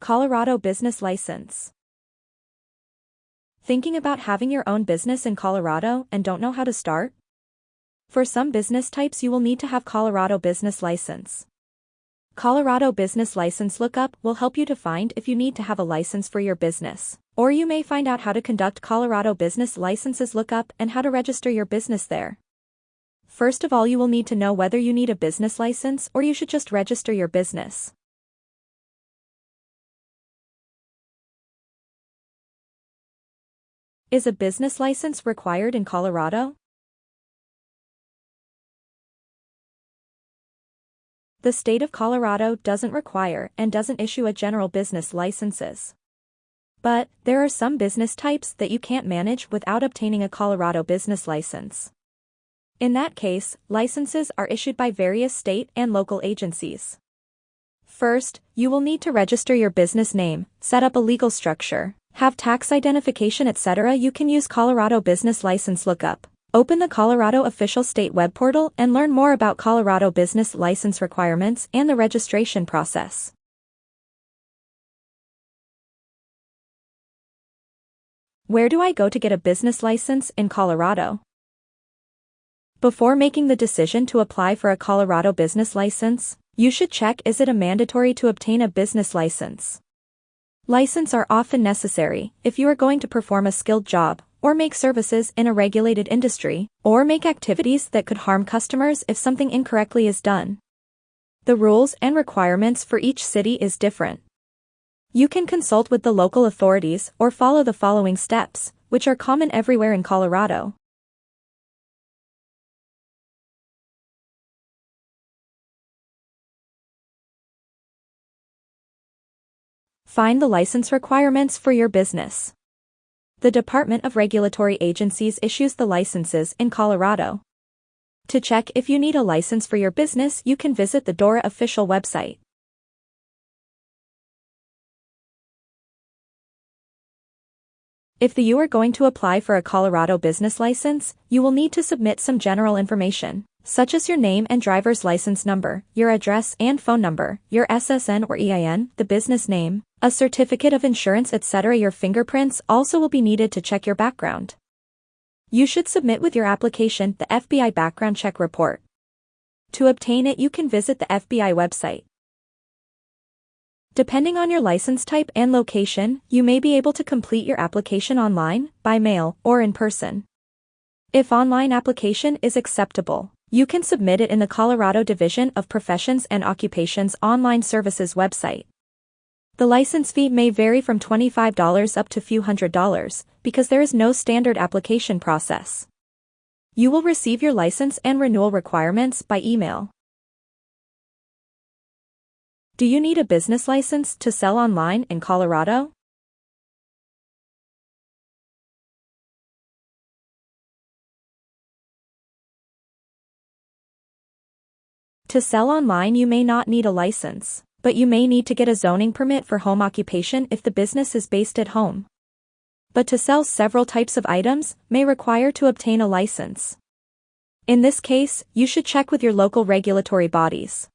Colorado Business License. Thinking about having your own business in Colorado and don't know how to start? For some business types you will need to have Colorado Business License. Colorado Business License Lookup will help you to find if you need to have a license for your business. Or you may find out how to conduct Colorado Business Licenses Lookup and how to register your business there. First of all you will need to know whether you need a business license or you should just register your business. Is a business license required in Colorado? The state of Colorado doesn't require and doesn't issue a general business licenses. But, there are some business types that you can't manage without obtaining a Colorado business license. In that case, licenses are issued by various state and local agencies. First, you will need to register your business name, set up a legal structure, have tax identification etc. You can use Colorado Business License Lookup. Open the Colorado official state web portal and learn more about Colorado business license requirements and the registration process. Where do I go to get a business license in Colorado? Before making the decision to apply for a Colorado business license, you should check is it a mandatory to obtain a business license. License are often necessary if you are going to perform a skilled job, or make services in a regulated industry, or make activities that could harm customers if something incorrectly is done. The rules and requirements for each city is different. You can consult with the local authorities or follow the following steps, which are common everywhere in Colorado. Find the license requirements for your business. The Department of Regulatory Agencies issues the licenses in Colorado. To check if you need a license for your business, you can visit the DORA official website. If you are going to apply for a Colorado business license, you will need to submit some general information such as your name and driver's license number, your address and phone number, your SSN or EIN, the business name, a certificate of insurance etc. Your fingerprints also will be needed to check your background. You should submit with your application the FBI background check report. To obtain it you can visit the FBI website. Depending on your license type and location, you may be able to complete your application online, by mail, or in person. If online application is acceptable, you can submit it in the Colorado Division of Professions and Occupations online services website. The license fee may vary from $25 up to few hundred dollars, because there is no standard application process. You will receive your license and renewal requirements by email. Do you need a business license to sell online in Colorado? To sell online you may not need a license, but you may need to get a zoning permit for home occupation if the business is based at home. But to sell several types of items may require to obtain a license. In this case, you should check with your local regulatory bodies.